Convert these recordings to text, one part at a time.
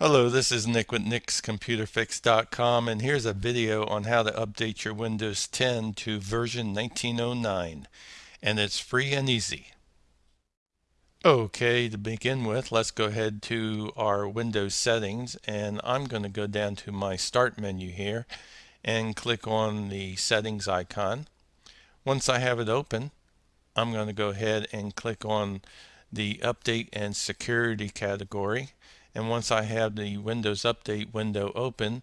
Hello, this is Nick with nickscomputerfix.com and here's a video on how to update your Windows 10 to version 1909 and it's free and easy. Okay, to begin with, let's go ahead to our Windows settings and I'm going to go down to my start menu here and click on the settings icon. Once I have it open, I'm going to go ahead and click on the update and security category and once I have the Windows Update window open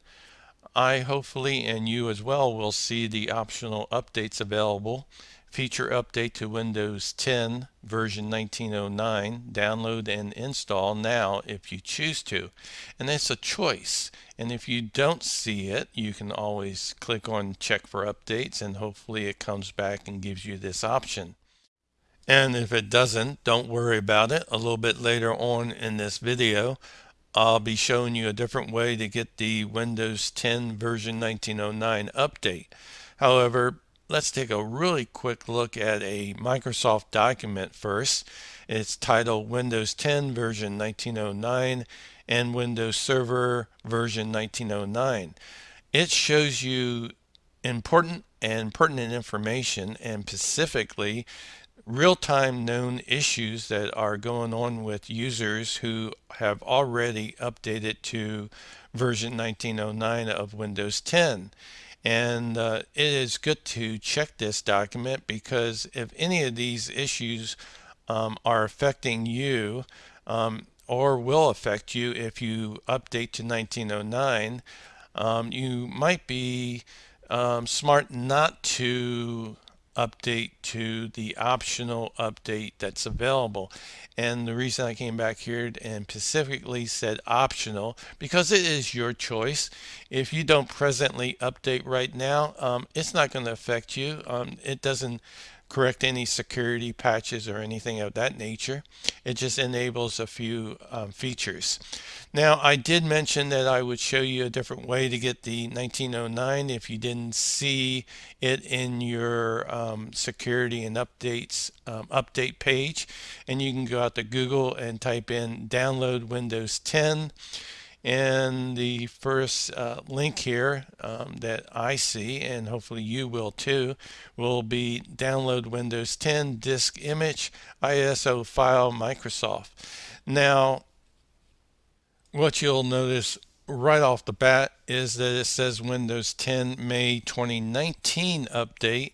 I hopefully and you as well will see the optional updates available. Feature update to Windows 10 version 1909 download and install now if you choose to. And it's a choice. And if you don't see it you can always click on check for updates and hopefully it comes back and gives you this option and if it doesn't, don't worry about it. A little bit later on in this video, I'll be showing you a different way to get the Windows 10 version 1909 update. However, let's take a really quick look at a Microsoft document first. It's titled Windows 10 version 1909 and Windows Server version 1909. It shows you important and pertinent information and specifically real-time known issues that are going on with users who have already updated to version 1909 of Windows 10 and uh, it is good to check this document because if any of these issues um, are affecting you um, or will affect you if you update to 1909 um, you might be um, smart not to update to the optional update that's available. And the reason I came back here and specifically said optional because it is your choice. If you don't presently update right now, um, it's not going to affect you. Um, it doesn't correct any security patches or anything of that nature. It just enables a few um, features. Now I did mention that I would show you a different way to get the 1909 if you didn't see it in your um, security and updates um, update page and you can go out to Google and type in download Windows 10 and the first uh, link here um, that I see, and hopefully you will too, will be download Windows 10 disk image ISO file Microsoft. Now, what you'll notice right off the bat is that it says Windows 10 May 2019 update,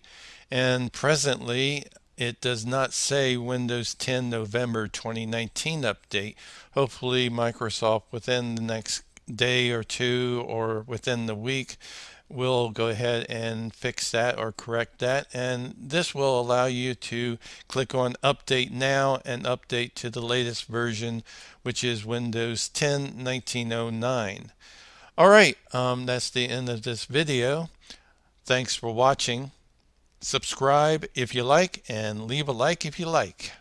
and presently it does not say Windows 10 November 2019 update. Hopefully Microsoft within the next day or two or within the week will go ahead and fix that or correct that. And this will allow you to click on update now and update to the latest version which is Windows 10 1909 all right um, that's the end of this video. Thanks for watching subscribe if you like, and leave a like if you like.